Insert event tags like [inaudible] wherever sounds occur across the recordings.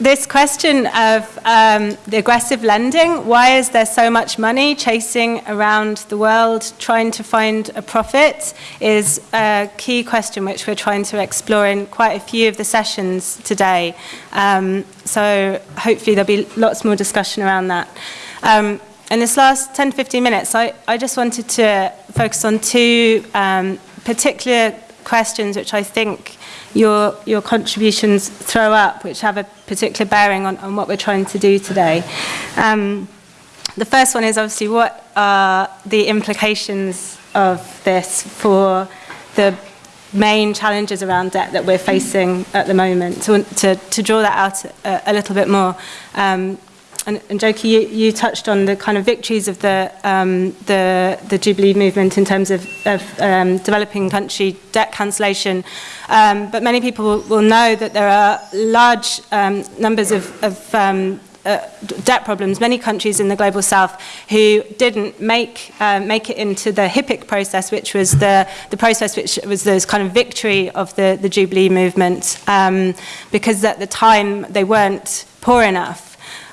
this question of um, the aggressive lending, why is there so much money chasing around the world trying to find a profit, is a key question which we're trying to explore in quite a few of the sessions today. Um, so hopefully there'll be lots more discussion around that. Um, in this last 10 to 15 minutes, I, I just wanted to focus on two um, particular questions which I think your, your contributions throw up, which have a particular bearing on, on what we're trying to do today. Um, the first one is obviously what are the implications of this for the main challenges around debt that we're facing at the moment. To, to, to draw that out a, a little bit more, um, and, and you, you touched on the kind of victories of the, um, the, the Jubilee movement in terms of, of um, developing country debt cancellation. Um, but many people will, know that there are large um, numbers of, of um, uh, debt problems, many countries in the global south who didn't make uh, make it into the HIPC process, which was the, the process which was this kind of victory of the, the Jubilee movement, um, because at the time they weren't poor enough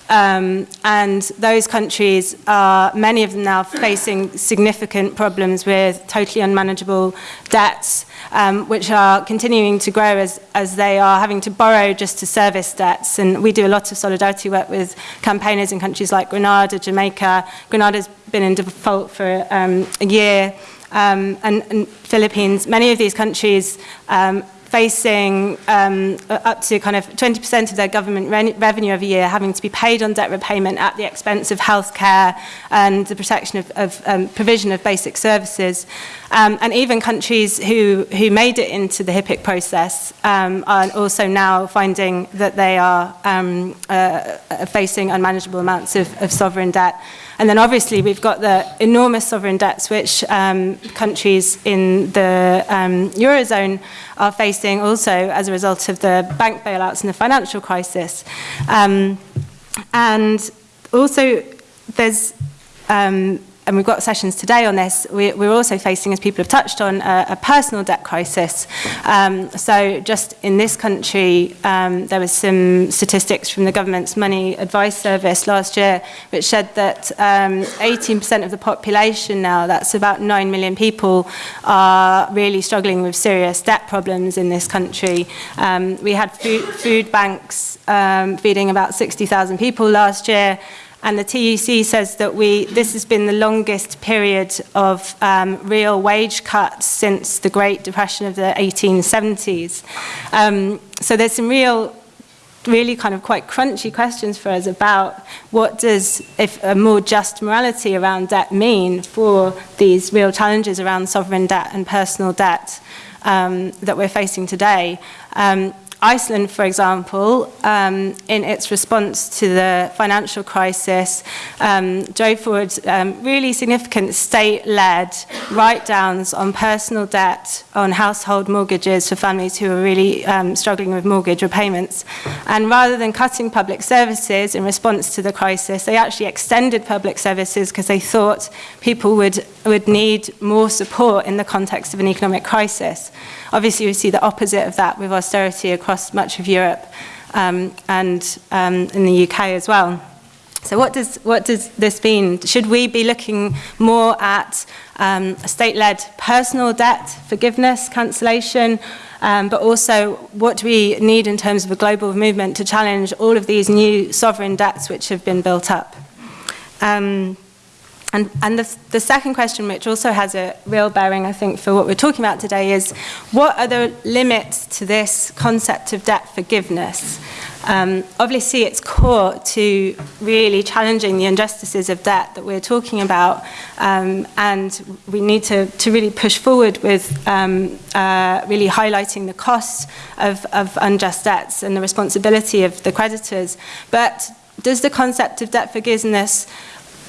Um, and those countries are, many of them now, facing significant problems with totally unmanageable debts, um, which are continuing to grow as, as they are having to borrow just to service debts. And we do a lot of solidarity work with campaigners in countries like Grenada, Jamaica. Grenada's been in default for um, a year. Um, and, and Philippines, many of these countries um, facing um, up to kind of 20% of their government re revenue every year having to be paid on debt repayment at the expense of healthcare and the protection of, of um, provision of basic services. Um, and even countries who, who made it into the HIPC process um, are also now finding that they are um, uh, facing unmanageable amounts of, of sovereign debt. And then obviously we've got the enormous sovereign debts which um, countries in the um, Eurozone are facing also as a result of the bank bailouts and the financial crisis. Um, and also there's um, and we've got sessions today on this, we, we're also facing, as people have touched on, a, a personal debt crisis. Um, so just in this country, um, there was some statistics from the government's money advice service last year, which said that 18% um, of the population now, that's about 9 million people, are really struggling with serious debt problems in this country. Um, we had food, food banks um, feeding about 60,000 people last year, and the TUC says that we, this has been the longest period of um, real wage cuts since the Great Depression of the 1870s. Um, so there's some real really kind of quite crunchy questions for us about what does if a more just morality around debt mean for these real challenges around sovereign debt and personal debt um, that we're facing today. Um, Iceland, for example, um, in its response to the financial crisis, um, drove forward um, really significant state-led write-downs on personal debt, on household mortgages for families who are really um, struggling with mortgage repayments. And rather than cutting public services in response to the crisis, they actually extended public services because they thought people would, would need more support in the context of an economic crisis. Obviously, we see the opposite of that with austerity across much of Europe um, and um, in the UK as well. So what does, what does this mean? Should we be looking more at um, state-led personal debt, forgiveness, cancellation, um, but also what do we need in terms of a global movement to challenge all of these new sovereign debts which have been built up? Um, and, and the, the second question, which also has a real bearing, I think, for what we're talking about today, is what are the limits to this concept of debt forgiveness? Um, obviously, it's core to really challenging the injustices of debt that we're talking about, um, and we need to, to really push forward with um, uh, really highlighting the costs of, of unjust debts and the responsibility of the creditors. But does the concept of debt forgiveness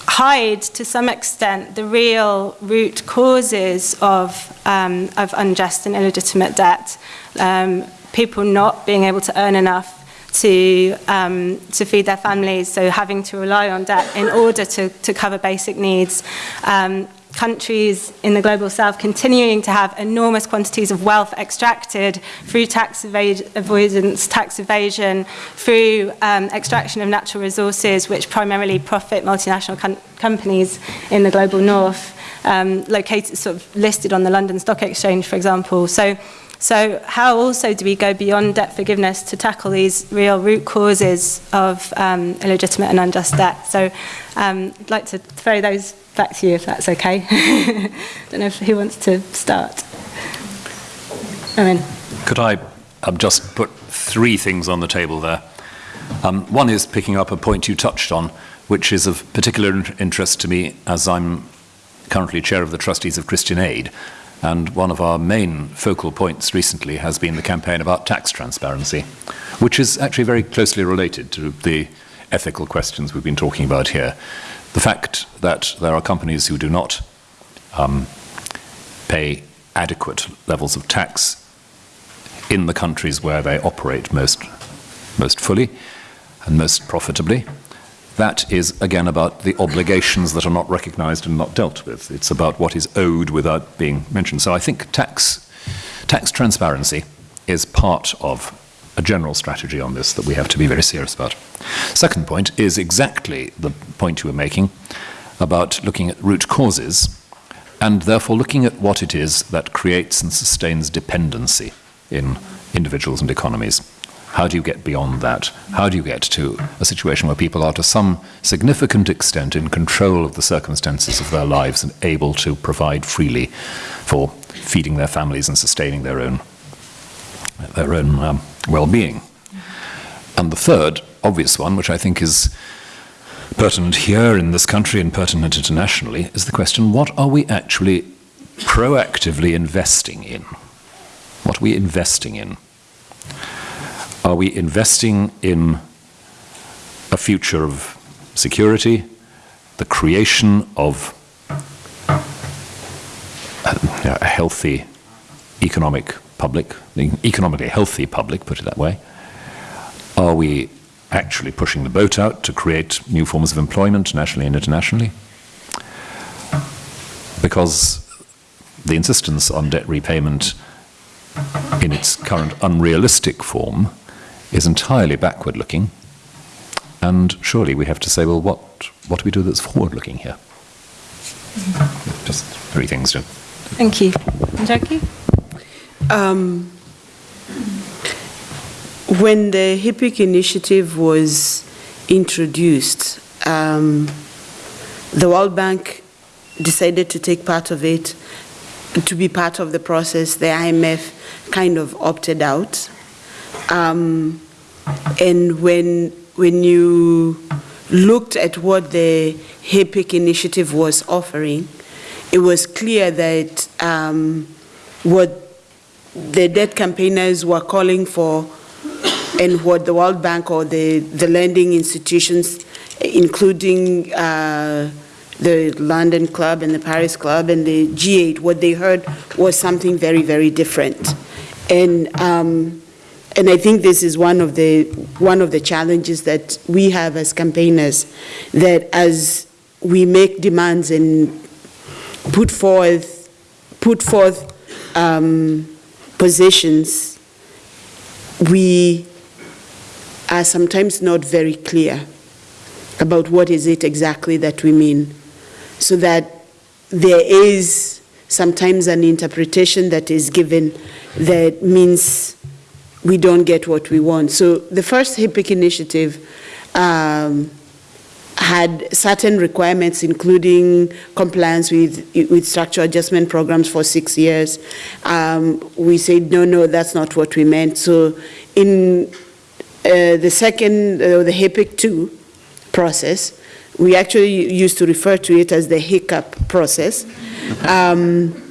hide to some extent the real root causes of, um, of unjust and illegitimate debt. Um, people not being able to earn enough to, um, to feed their families, so having to rely on debt in order to, to cover basic needs. Um, countries in the global south continuing to have enormous quantities of wealth extracted through tax avoidance, tax evasion, through um, extraction of natural resources, which primarily profit multinational com companies in the global north, um, located, sort of listed on the London Stock Exchange, for example. So so how also do we go beyond debt forgiveness to tackle these real root causes of um, illegitimate and unjust debt? So um, I'd like to throw those back to you if that's okay. I [laughs] Don't know if, who wants to start. I mean. Could I um, just put three things on the table there? Um, one is picking up a point you touched on, which is of particular interest to me as I'm currently chair of the trustees of Christian Aid. And one of our main focal points recently has been the campaign about tax transparency, which is actually very closely related to the ethical questions we've been talking about here. The fact that there are companies who do not um, pay adequate levels of tax in the countries where they operate most, most fully and most profitably, that is, again, about the obligations that are not recognized and not dealt with. It's about what is owed without being mentioned. So I think tax, tax transparency is part of a general strategy on this that we have to be very serious about. Second point is exactly the point you were making about looking at root causes and therefore looking at what it is that creates and sustains dependency in individuals and economies. How do you get beyond that? How do you get to a situation where people are to some significant extent in control of the circumstances of their lives and able to provide freely for feeding their families and sustaining their own, their own um, well-being? And the third obvious one, which I think is pertinent here in this country and pertinent internationally, is the question, what are we actually proactively investing in? What are we investing in? Are we investing in a future of security, the creation of a, a healthy economic public, economically healthy public, put it that way? Are we actually pushing the boat out to create new forms of employment nationally and internationally? Because the insistence on debt repayment in its current unrealistic form is entirely backward looking. And surely we have to say, well, what, what do we do that's forward looking here? Just three things to. Thank you. Jackie? Um, when the HIPC initiative was introduced, um, the World Bank decided to take part of it, to be part of the process. The IMF kind of opted out. Um, and when, when you looked at what the HIPC initiative was offering, it was clear that um, what the debt campaigners were calling for and what the World Bank or the, the lending institutions, including uh, the London Club and the Paris Club and the G8, what they heard was something very, very different. And um, and I think this is one of the one of the challenges that we have as campaigners, that as we make demands and put forth put forth um, positions, we are sometimes not very clear about what is it exactly that we mean, so that there is sometimes an interpretation that is given that means we don't get what we want. So the first HIPC initiative um, had certain requirements, including compliance with, with structural adjustment programs for six years. Um, we said, no, no, that's not what we meant. So in uh, the second, uh, the HIPC 2 process, we actually used to refer to it as the hiccup process. Um,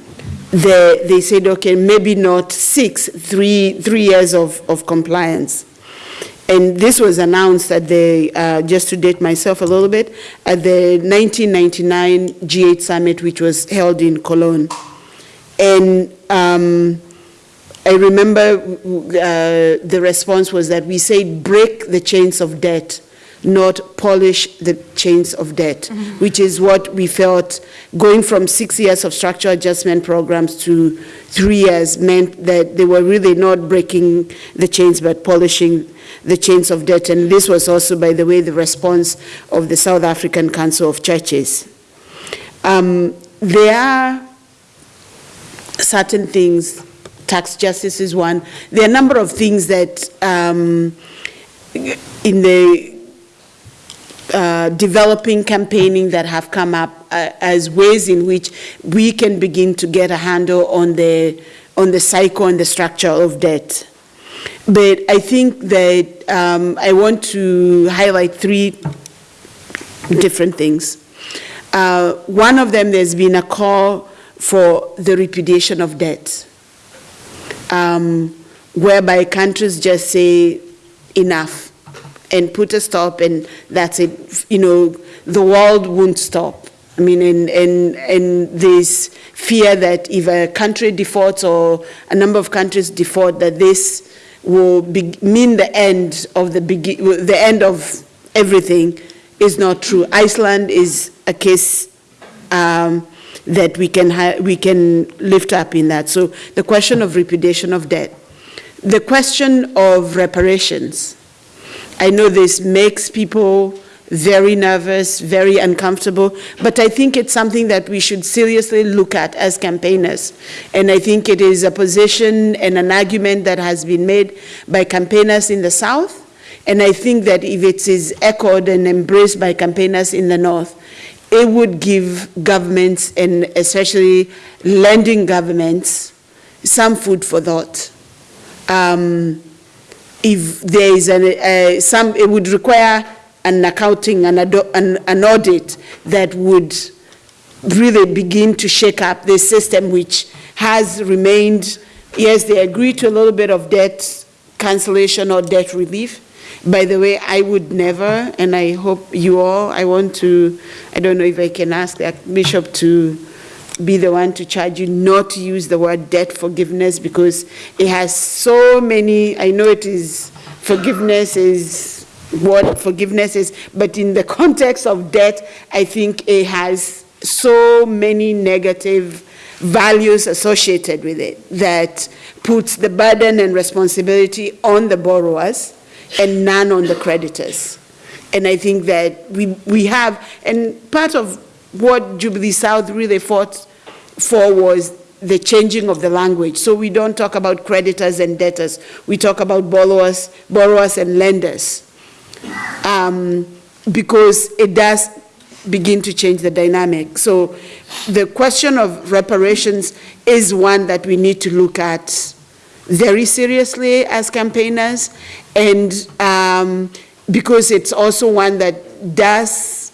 they, they said, okay, maybe not six, three, three years of, of compliance. And this was announced at the, uh, just to date myself a little bit, at the 1999 G8 summit, which was held in Cologne. And um, I remember uh, the response was that we said break the chains of debt not polish the chains of debt, which is what we felt going from six years of structural adjustment programs to three years meant that they were really not breaking the chains but polishing the chains of debt. And this was also, by the way, the response of the South African Council of Churches. Um, there are certain things, tax justice is one. There are a number of things that um, in the uh, developing campaigning that have come up uh, as ways in which we can begin to get a handle on the on the cycle and the structure of debt. But I think that um, I want to highlight three different things. Uh, one of them, there's been a call for the repudiation of debt, um, whereby countries just say enough and put a stop and that's it. You know, the world won't stop. I mean, and, and, and this fear that if a country defaults or a number of countries default, that this will be, mean the end of the, the end of everything is not true. Iceland is a case um, that we can, we can lift up in that. So the question of repudiation of debt. The question of reparations. I know this makes people very nervous, very uncomfortable, but I think it's something that we should seriously look at as campaigners. And I think it is a position and an argument that has been made by campaigners in the South, and I think that if it is echoed and embraced by campaigners in the North, it would give governments, and especially lending governments, some food for thought. Um, if there is an, uh, some, it would require an accounting, an, an, an audit that would really begin to shake up the system which has remained, yes, they agree to a little bit of debt cancellation or debt relief. By the way, I would never, and I hope you all, I want to, I don't know if I can ask the Bishop to be the one to charge you not to use the word debt forgiveness because it has so many, I know it is, forgiveness is what forgiveness is, but in the context of debt, I think it has so many negative values associated with it that puts the burden and responsibility on the borrowers and none on the creditors. And I think that we, we have, and part of what Jubilee South really fought for was the changing of the language. So we don't talk about creditors and debtors. We talk about borrowers, borrowers and lenders. Um, because it does begin to change the dynamic. So the question of reparations is one that we need to look at very seriously as campaigners and um, because it's also one that does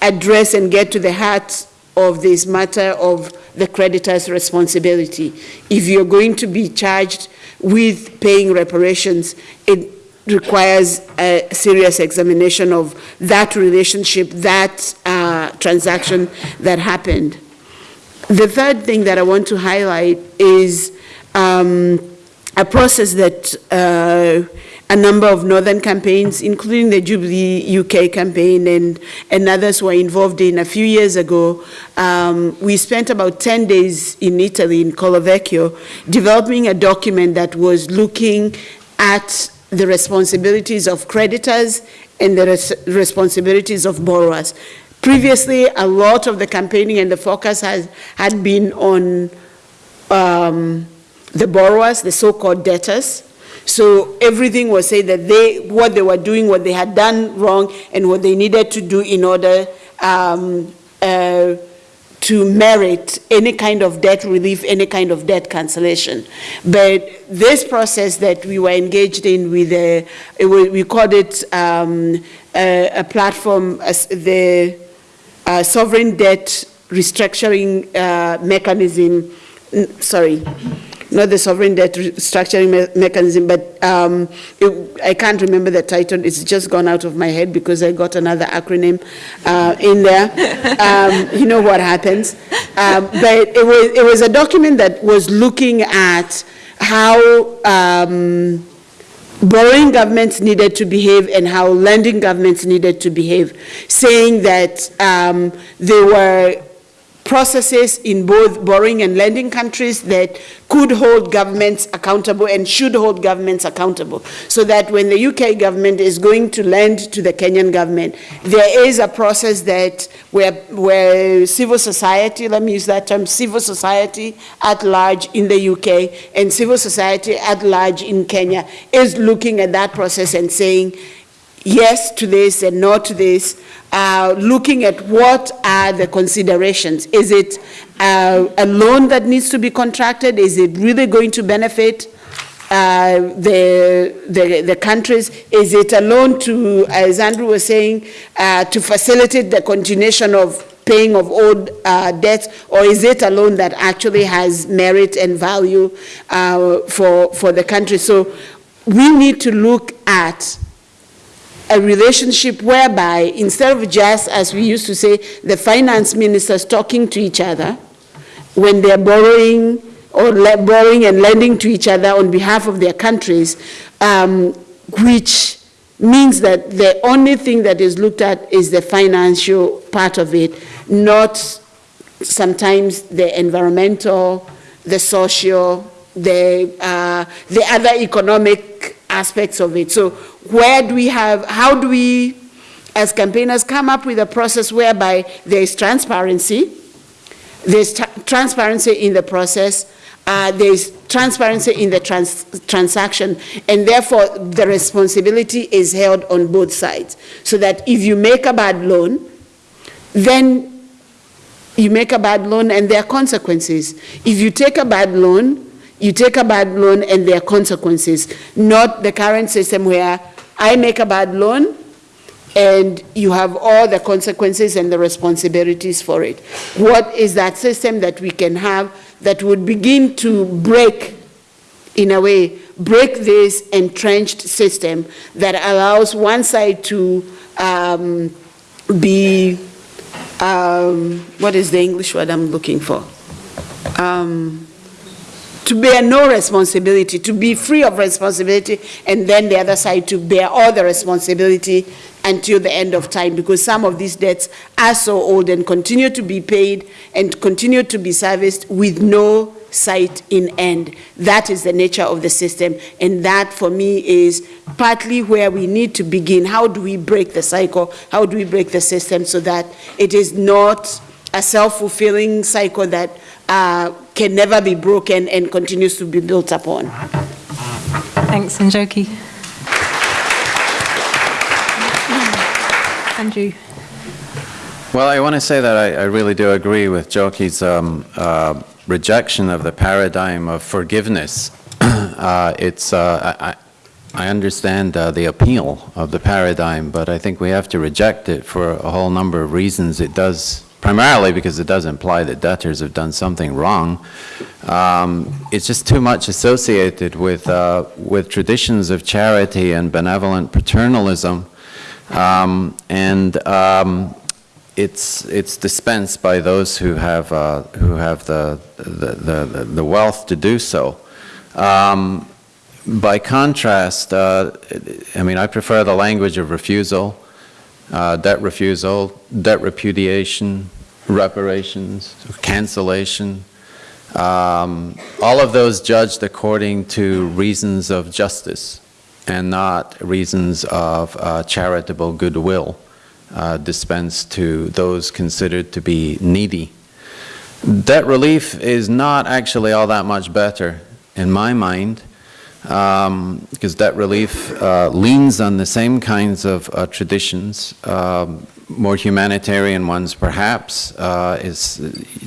address and get to the heart of this matter of the creditor's responsibility. If you're going to be charged with paying reparations, it requires a serious examination of that relationship, that uh, transaction that happened. The third thing that I want to highlight is um, a process that uh, a number of northern campaigns, including the Jubilee UK campaign and, and others were involved in a few years ago. Um, we spent about 10 days in Italy, in Collevecchio, developing a document that was looking at the responsibilities of creditors and the res responsibilities of borrowers. Previously, a lot of the campaigning and the focus has, had been on um, the borrowers, the so-called debtors, so everything was said that they, what they were doing, what they had done wrong, and what they needed to do in order um, uh, to merit any kind of debt relief, any kind of debt cancellation. But this process that we were engaged in with, a, we called it um, a, a, platform, the uh, sovereign debt restructuring uh, mechanism, sorry, not the sovereign debt structuring me mechanism, but um, it, I can't remember the title. It's just gone out of my head because I got another acronym uh, in there. [laughs] Um, you know what happens. Um, but it was, it was a document that was looking at how um, borrowing governments needed to behave and how lending governments needed to behave, saying that um, there were processes in both borrowing and lending countries that could hold governments accountable and should hold governments accountable. So that when the UK government is going to lend to the Kenyan government, there is a process that where, where civil society, let me use that term, civil society at large in the UK and civil society at large in Kenya is looking at that process and saying, yes to this and no to this, uh, looking at what are the considerations. Is it uh, a loan that needs to be contracted? Is it really going to benefit uh, the, the, the countries? Is it a loan to, as Andrew was saying, uh, to facilitate the continuation of paying of old uh, debts, or is it a loan that actually has merit and value uh, for, for the country? So we need to look at a relationship whereby instead of just, as we used to say, the finance ministers talking to each other when they're borrowing or borrowing and lending to each other on behalf of their countries, um, which means that the only thing that is looked at is the financial part of it, not sometimes the environmental, the social, the, uh, the other economic aspects of it. So where do we have, how do we, as campaigners, come up with a process whereby there is transparency, there's transparency in the process, uh, there's transparency in the trans transaction, and therefore the responsibility is held on both sides. So that if you make a bad loan, then you make a bad loan and there are consequences. If you take a bad loan, you take a bad loan and there are consequences, not the current system where I make a bad loan and you have all the consequences and the responsibilities for it. What is that system that we can have that would begin to break, in a way, break this entrenched system that allows one side to um, be, um, what is the English word I'm looking for? Um, to bear no responsibility, to be free of responsibility, and then the other side to bear all the responsibility until the end of time because some of these debts are so old and continue to be paid and continue to be serviced with no sight in end. That is the nature of the system and that for me is partly where we need to begin. How do we break the cycle? How do we break the system so that it is not a self-fulfilling cycle that uh, can never be broken and continues to be built upon. Thanks, Njoki. Andrew. Well, I want to say that I, I really do agree with Njoki's um, uh, rejection of the paradigm of forgiveness. [clears throat] uh, it's, uh, I, I understand uh, the appeal of the paradigm, but I think we have to reject it for a whole number of reasons. It does primarily because it does imply that debtors have done something wrong. Um, it's just too much associated with, uh, with traditions of charity and benevolent paternalism. Um, and um, it's, it's dispensed by those who have, uh, who have the, the, the, the, wealth to do so. Um, by contrast, uh, I mean, I prefer the language of refusal uh, debt refusal, debt repudiation, reparations, cancellation, um, all of those judged according to reasons of justice and not reasons of uh, charitable goodwill uh, dispensed to those considered to be needy. Debt relief is not actually all that much better in my mind um, because debt relief uh, leans on the same kinds of uh, traditions, um, more humanitarian ones perhaps. Uh, is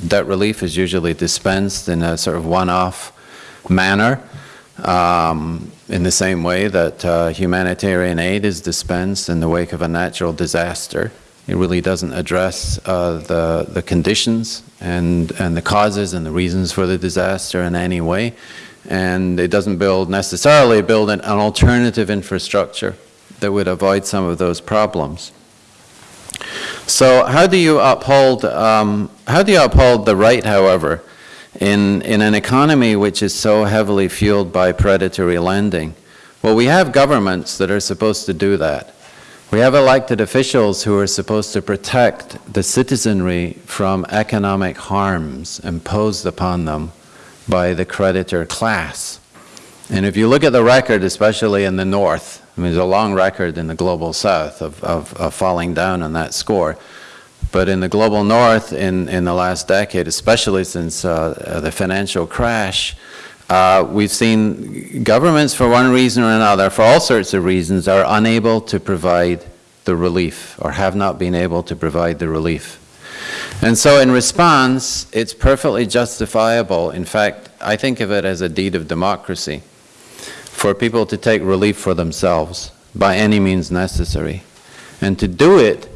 debt relief is usually dispensed in a sort of one-off manner, um, in the same way that uh, humanitarian aid is dispensed in the wake of a natural disaster. It really doesn't address uh, the the conditions and and the causes and the reasons for the disaster in any way and it doesn't build necessarily build an, an alternative infrastructure that would avoid some of those problems. So how do you uphold um, how do you uphold the right, however, in in an economy which is so heavily fueled by predatory lending? Well, we have governments that are supposed to do that. We have elected officials who are supposed to protect the citizenry from economic harms imposed upon them by the creditor class. And if you look at the record, especially in the North, I mean, there's a long record in the Global South of, of, of falling down on that score. But in the Global North, in, in the last decade, especially since uh, the financial crash, uh, we've seen governments, for one reason or another, for all sorts of reasons, are unable to provide the relief or have not been able to provide the relief. And so in response, it's perfectly justifiable. In fact, I think of it as a deed of democracy for people to take relief for themselves by any means necessary. And to do it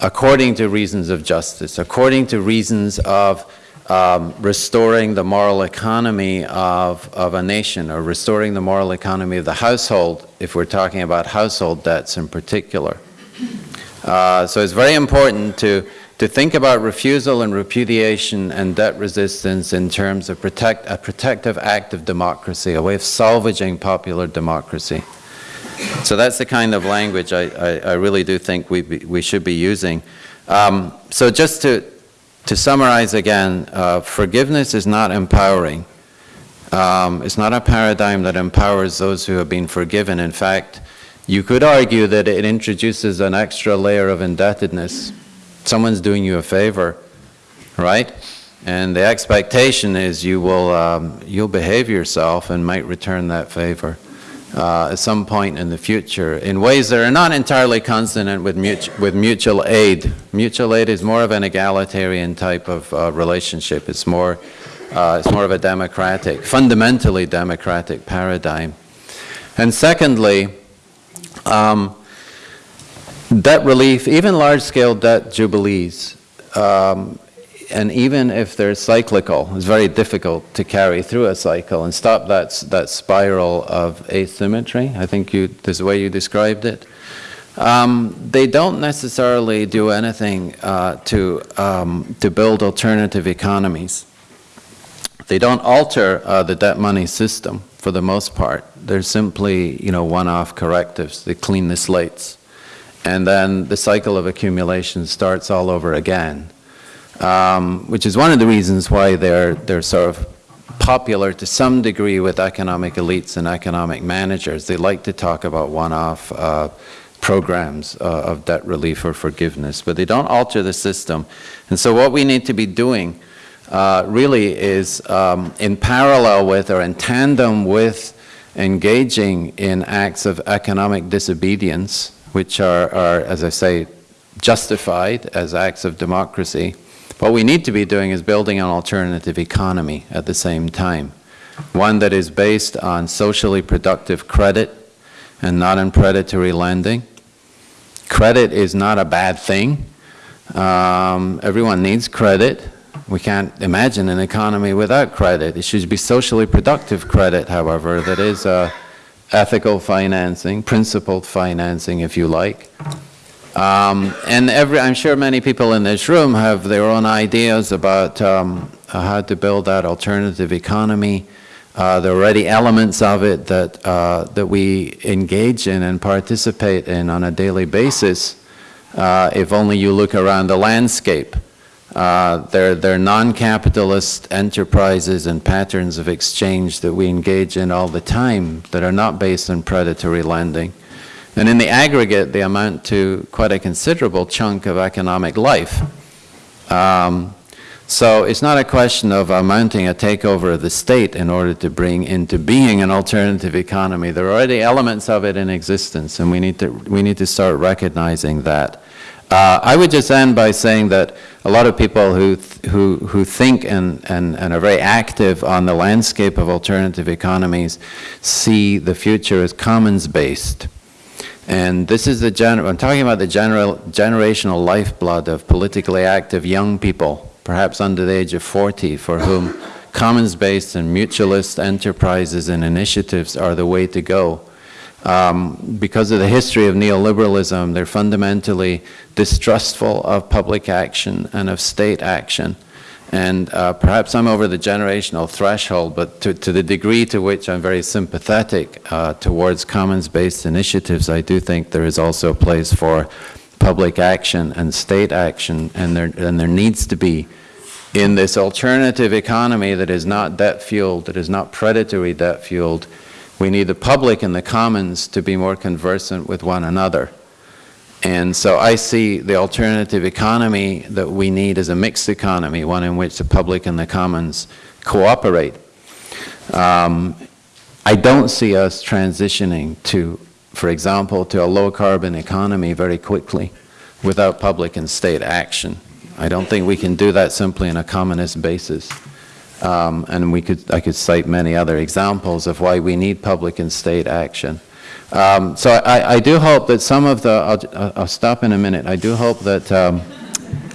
according to reasons of justice, according to reasons of um, restoring the moral economy of, of a nation or restoring the moral economy of the household, if we're talking about household debts in particular. Uh, so it's very important to, to think about refusal and repudiation and debt resistance in terms of protect, a protective act of democracy, a way of salvaging popular democracy. So that's the kind of language I, I, I really do think we, be, we should be using. Um, so just to, to summarize again, uh, forgiveness is not empowering. Um, it's not a paradigm that empowers those who have been forgiven. In fact, you could argue that it introduces an extra layer of indebtedness. Someone's doing you a favor, right? And the expectation is you will um, you'll behave yourself and might return that favor uh, at some point in the future in ways that are not entirely consonant with, mutual, with mutual aid. Mutual aid is more of an egalitarian type of uh, relationship. It's more, uh, it's more of a democratic, fundamentally democratic paradigm. And secondly, um, debt relief, even large-scale debt jubilees, um, and even if they're cyclical, it's very difficult to carry through a cycle and stop that, that spiral of asymmetry. I think you, this way you described it. Um, they don't necessarily do anything uh, to, um, to build alternative economies. They don't alter uh, the debt money system for the most part. They're simply, you know, one-off correctives. They clean the slates. And then the cycle of accumulation starts all over again um, which is one of the reasons why they're, they're sort of popular to some degree with economic elites and economic managers. They like to talk about one-off uh, programs uh, of debt relief or forgiveness, but they don't alter the system. And so what we need to be doing uh, really is um, in parallel with or in tandem with engaging in acts of economic disobedience, which are, are as I say, justified as acts of democracy, what we need to be doing is building an alternative economy at the same time, one that is based on socially productive credit and not on predatory lending. Credit is not a bad thing. Um, everyone needs credit. We can't imagine an economy without credit. It should be socially productive credit, however, that is uh, ethical financing, principled financing, if you like. Um, and every, I'm sure many people in this room have their own ideas about um, how to build that alternative economy. Uh, there are already elements of it that, uh, that we engage in and participate in on a daily basis. Uh, if only you look around the landscape. Uh, they're, they're non-capitalist enterprises and patterns of exchange that we engage in all the time that are not based on predatory lending. And in the aggregate, they amount to quite a considerable chunk of economic life. Um, so it's not a question of mounting a takeover of the state in order to bring into being an alternative economy. There are already elements of it in existence, and we need to, we need to start recognizing that. Uh, I would just end by saying that a lot of people who, who, who think and, and, and are very active on the landscape of alternative economies see the future as commons-based. And this is the general, I'm talking about the general, generational lifeblood of politically active young people, perhaps under the age of 40, for whom [laughs] commons-based and mutualist enterprises and initiatives are the way to go. Um, because of the history of neoliberalism, they're fundamentally distrustful of public action and of state action. And uh, perhaps I'm over the generational threshold, but to, to the degree to which I'm very sympathetic uh, towards commons-based initiatives, I do think there is also a place for public action and state action, and there, and there needs to be in this alternative economy that is not debt-fueled, that is not predatory debt-fueled, we need the public and the commons to be more conversant with one another. And so I see the alternative economy that we need as a mixed economy, one in which the public and the commons cooperate. Um, I don't see us transitioning to, for example, to a low-carbon economy very quickly without public and state action. I don't think we can do that simply on a communist basis. Um, and we could, I could cite many other examples of why we need public and state action. Um, so I, I, do hope that some of the, I'll, I'll, stop in a minute, I do hope that um,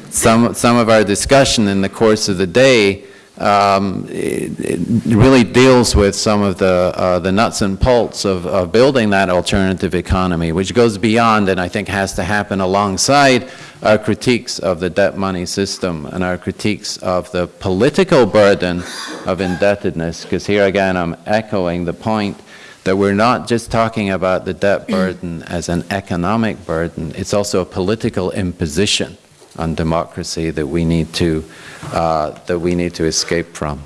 some, some of our discussion in the course of the day um, it, it really deals with some of the, uh, the nuts and bolts of, of building that alternative economy, which goes beyond and I think has to happen alongside our critiques of the debt money system and our critiques of the political burden of indebtedness, because here again I'm echoing the point that we're not just talking about the debt burden as an economic burden, it's also a political imposition on democracy that we need to, uh, that we need to escape from.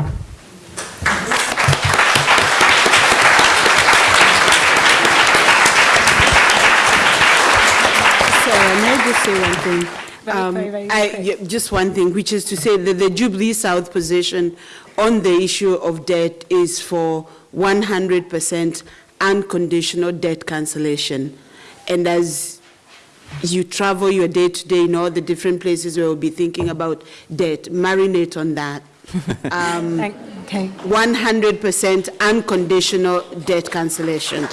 So I may just say one thing. Um, just one thing, which is to say that the Jubilee South position on the issue of debt is for 100% unconditional debt cancellation. And as you travel your day-to-day in all the different places where we'll be thinking about debt, marinate on that. [laughs] Um, okay. 100% unconditional debt cancellation.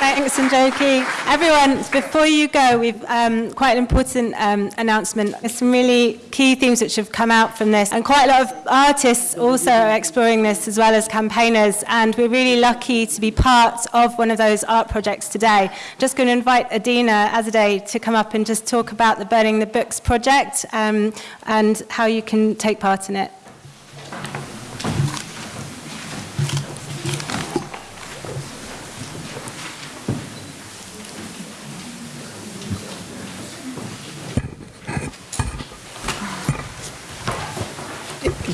Thanks, Njoki. Everyone, before you go, we've um, quite an important um, announcement. There's some really key themes which have come out from this, and quite a lot of artists also are exploring this as well as campaigners, and we're really lucky to be part of one of those art projects today. Just going to invite Adina Azadeh to come up and just talk about the Burning the Books project um, and how you can take part in it.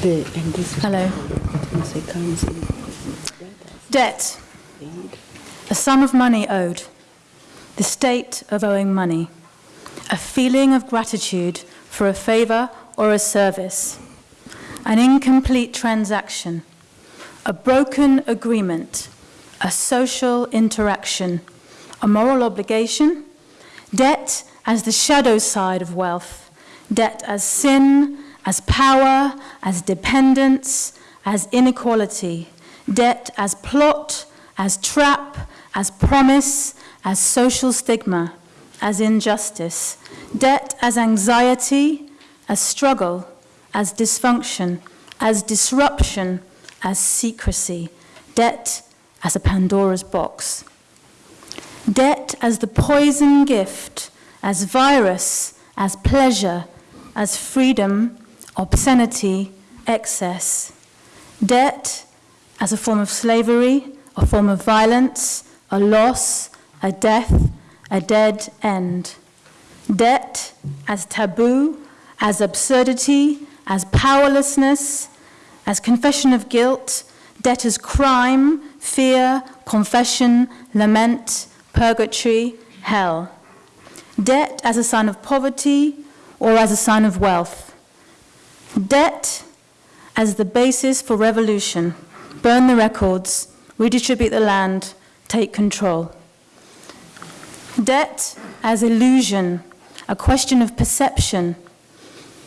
The, Hello. Debt. A sum of money owed. The state of owing money. A feeling of gratitude for a favor or a service. An incomplete transaction. A broken agreement. A social interaction. A moral obligation. Debt as the shadow side of wealth. Debt as sin, as power, as dependence, as inequality, debt as plot, as trap, as promise, as social stigma, as injustice, debt as anxiety, as struggle, as dysfunction, as disruption, as secrecy, debt as a Pandora's box. Debt as the poison gift, as virus, as pleasure, as freedom, obscenity, excess, debt as a form of slavery, a form of violence, a loss, a death, a dead end. Debt as taboo, as absurdity, as powerlessness, as confession of guilt, debt as crime, fear, confession, lament, purgatory, hell. Debt as a sign of poverty or as a sign of wealth. Debt as the basis for revolution. Burn the records, redistribute the land, take control. Debt as illusion, a question of perception.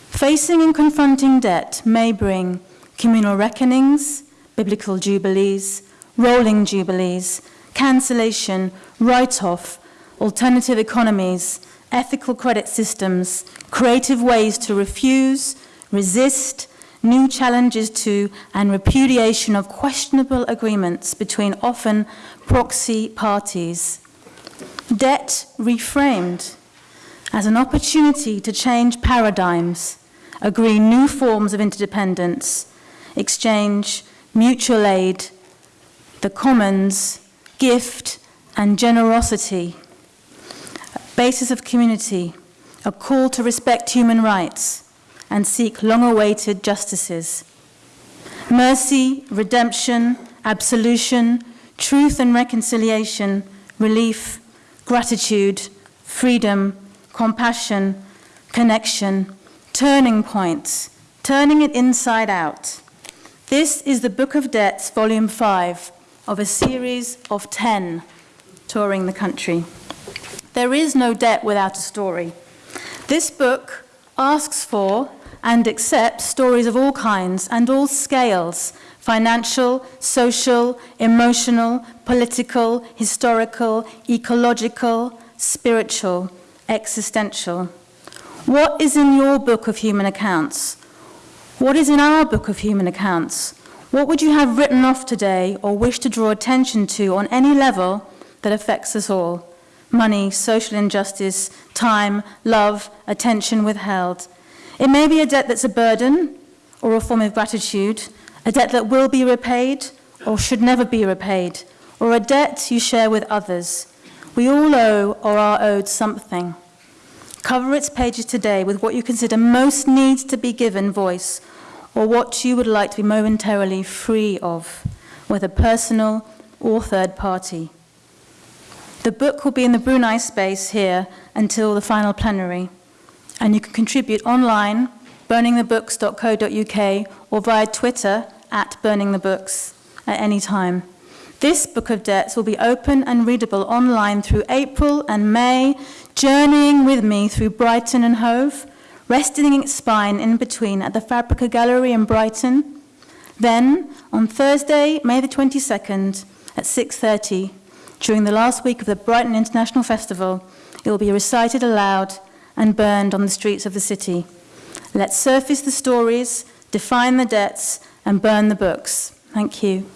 Facing and confronting debt may bring communal reckonings, biblical jubilees, rolling jubilees, cancellation, write-off, alternative economies, ethical credit systems, creative ways to refuse, resist new challenges to and repudiation of questionable agreements between often proxy parties. Debt reframed as an opportunity to change paradigms, agree new forms of interdependence, exchange, mutual aid, the commons, gift, and generosity, basis of community, a call to respect human rights and seek long awaited justices. Mercy, redemption, absolution, truth and reconciliation, relief, gratitude, freedom, compassion, connection, turning points, turning it inside out. This is the Book of Debts, Volume 5, of a series of 10 touring the country. There is no debt without a story. This book asks for and accept stories of all kinds and all scales financial, social, emotional, political, historical, ecological, spiritual, existential. What is in your book of human accounts? What is in our book of human accounts? What would you have written off today or wish to draw attention to on any level that affects us all? Money, social injustice, time, love, attention withheld. It may be a debt that's a burden or a form of gratitude, a debt that will be repaid or should never be repaid, or a debt you share with others. We all owe or are owed something. Cover its pages today with what you consider most needs to be given voice, or what you would like to be momentarily free of, whether personal or third party. The book will be in the Brunei space here until the final plenary, and you can contribute online, burningthebooks.co.uk, or via Twitter at burningthebooks at any time. This Book of Debts will be open and readable online through April and May, journeying with me through Brighton and Hove, resting its spine in between at the Fabrica Gallery in Brighton. Then, on Thursday, May the 22nd, at 6.30, during the last week of the Brighton International Festival, it will be recited aloud and burned on the streets of the city. Let's surface the stories, define the debts, and burn the books. Thank you.